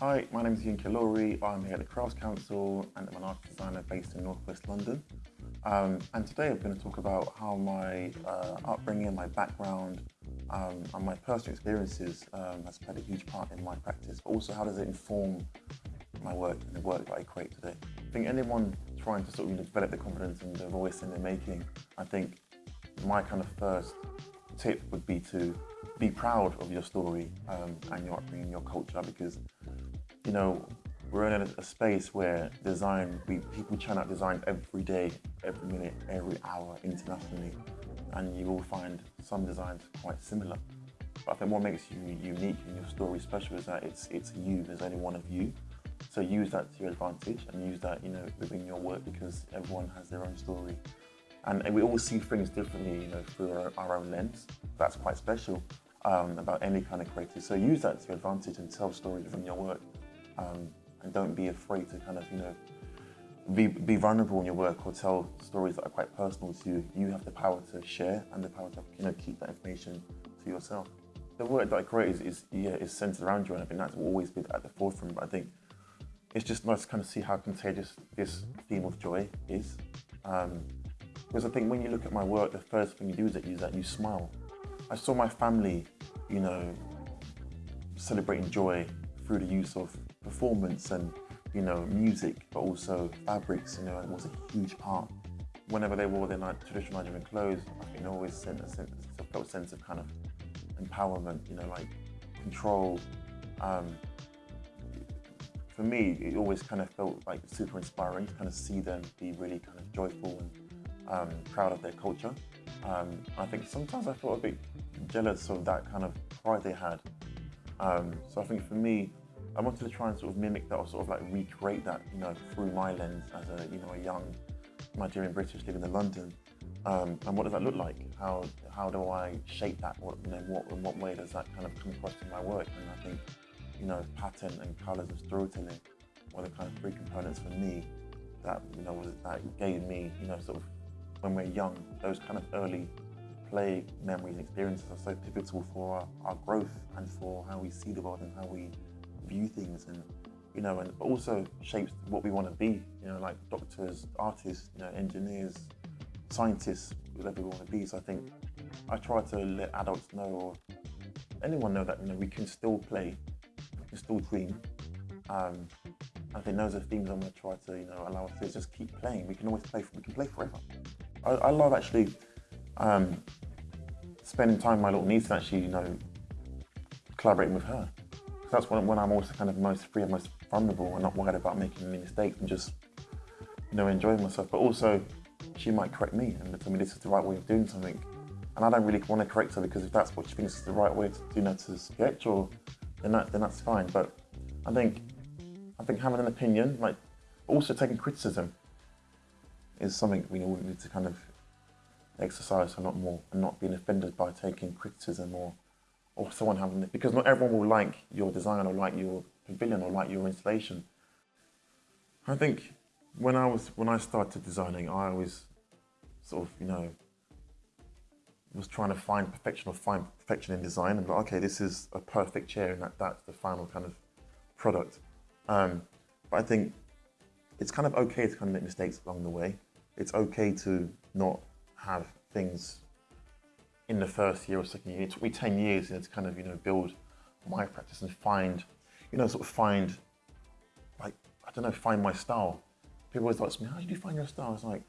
Hi, my name is Yinka Ilori. I'm here at the Crafts Council and I'm an art designer based in Northwest London. Um, and today I'm going to talk about how my uh, upbringing, my background, um, and my personal experiences um, has played a huge part in my practice, but also how does it inform my work and the work that I create today. I think anyone trying to sort of develop the confidence and the voice in their making, I think my kind of first tip would be to be proud of your story um, and your upbringing, your culture, because you know we're in a, a, space where design, we, people churn out design every day, every minute, every hour internationally, and you will find some designs quite similar. But I think what makes you unique and your story special is that it's it's you. There's only one of you. So use that to your advantage and use that, you know, within your work because everyone has their own story. And, and we all see things differently, you know, through our, our own lens. That's quite special um, about any kind of creative. So use that to your advantage and tell stories from your work. Um, and don't be afraid to kind of, you know, be, be vulnerable in your work or tell stories that are quite personal to you. You have the power to share and the power to, you know, keep that information to yourself. The work that I create is, is yeah, is centered around you, and I think that's always been at the forefront. But I think it's just nice to kind of see how contagious this theme of joy is. Um, because I think when you look at my work, the first thing you do is that you, that you smile. I saw my family, you know, celebrating joy through the use of performance and, you know, music, but also fabrics, you know, it was a huge part. Whenever they wore their traditional Nigerian clothes, I think always sent a sense, a sense of kind of empowerment, you know, like control. Um, for me, it always kind of felt like super inspiring to kind of see them be really kind of joyful and um, proud of their culture. Um, I think sometimes I felt a bit jealous of that kind of pride they had. Um, so I think for me, I wanted to try and sort of mimic that or sort of like recreate that, you know, through my lens as a, you know, a young Nigerian British living in London. Um, and what does that look like? How how do I shape that? What you know, what in what way does that kind of come across in my work? And I think, you know, pattern and colours of storytelling were the kind of three components for me that you know was that gave me, you know, sort of when we're young, those kind of early play memories and experiences are so pivotal for our, our, growth and for how we see the world and how we view things and you know and also shapes what we want to be you know like doctors artists you know engineers scientists whatever we want to be so i think i try to let adults know or anyone know that you know we can still play we can still dream um, I think those are themes I'm going to try to, you know, allow us to just keep playing. We can always play, we can play forever. I, I love actually um, spending time with my little niece and actually, you know, collaborating with her. That's when, when I'm also kind of most free and most vulnerable and not worried about making any mistakes and just, you know, enjoying myself. But also, she might correct me and tell me this is the right way of doing something. And I don't really want to correct her because if that's what she thinks is the right way to, you know, to sketch or then that then that's fine. But I think I think having an opinion, like also taking criticism, is something we all need to kind of exercise a lot more and not being offended by taking criticism or or someone having it because not everyone will like your design or like your pavilion or like your installation. I think when I was when I started designing, I always sort of you know was trying to find perfection or find perfection in design and like, okay, this is a perfect chair and that, that's the final kind of product. Um, but I think it's kind of okay to kind of make mistakes along the way it's okay to not have things in the first year or second year. It took me 10 years you know, to kind of, you know, build my practice and find, you know, sort of find, like, I don't know, find my style. People always ask me, how did you find your style? It's like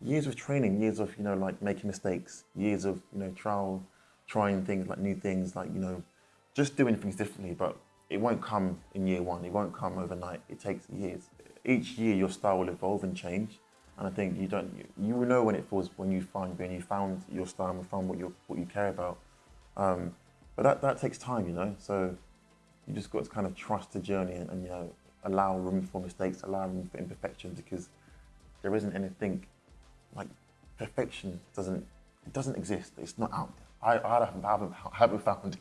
years of training, years of, you know, like making mistakes, years of, you know, trial, trying things, like new things, like, you know, just doing things differently, but it won't come in year one. It won't come overnight. It takes years. Each year your style will evolve and change. And I think you don't, you, will know when it feels when you find when you found your style and found what you what you care about. Um, but that, that takes time, you know. So you just got to kind of trust the journey and, and you know allow room for mistakes, allow room for imperfections because there isn't anything like perfection doesn't it doesn't exist. It's not out there. I, I haven't, haven't, haven't found it.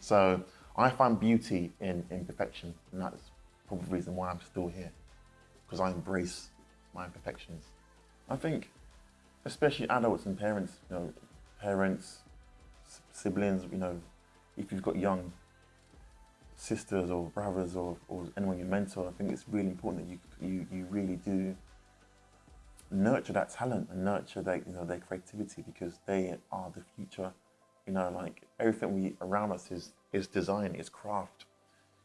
So I find beauty in imperfection, and that's probably the reason why I'm still here because I embrace my imperfections. I think, especially adults and parents, you know, parents, siblings, you know, if you've got young sisters or brothers or, or anyone you mentor, I think it's really important that you, you, you really do nurture that talent and nurture their, you know, their creativity because they are the future. You know, like everything we around us is, is design, is craft.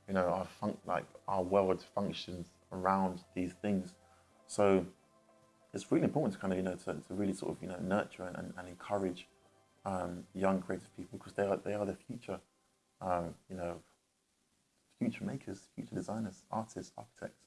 You know, our fun, like our world functions around these things. So it's really important to kind of, you know, to, to really sort of, you know, nurture and, and encourage um, young creative people because they are, they are the future, um, you know, future makers, future designers, artists, architects.